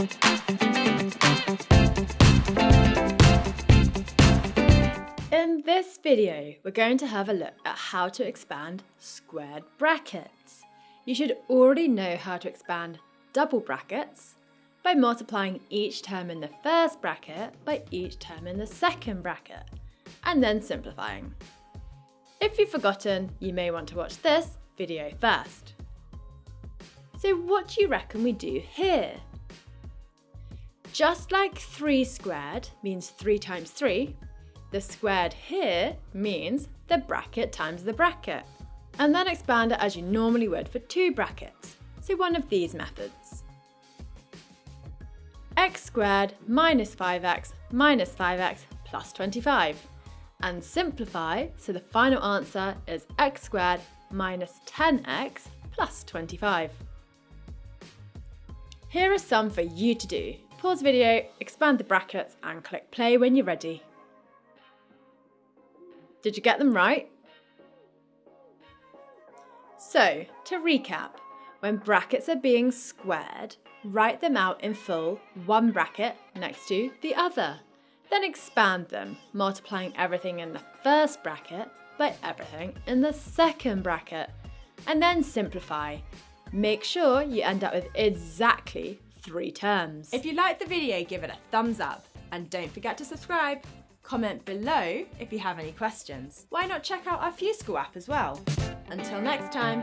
In this video, we're going to have a look at how to expand squared brackets. You should already know how to expand double brackets by multiplying each term in the first bracket by each term in the second bracket, and then simplifying. If you've forgotten, you may want to watch this video first. So what do you reckon we do here? Just like 3 squared means 3 times 3, the squared here means the bracket times the bracket. And then expand it as you normally would for two brackets, so one of these methods. x squared minus 5x minus 5x plus 25. And simplify, so the final answer is x squared minus 10x plus 25. Here are some for you to do. Pause video, expand the brackets and click play when you're ready. Did you get them right? So, to recap, when brackets are being squared, write them out in full, one bracket next to the other. Then expand them, multiplying everything in the first bracket by everything in the second bracket. And then simplify. Make sure you end up with exactly three terms. If you liked the video, give it a thumbs up and don't forget to subscribe. Comment below if you have any questions. Why not check out our FuseSchool app as well? Until next time.